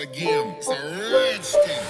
again. It's a red skin.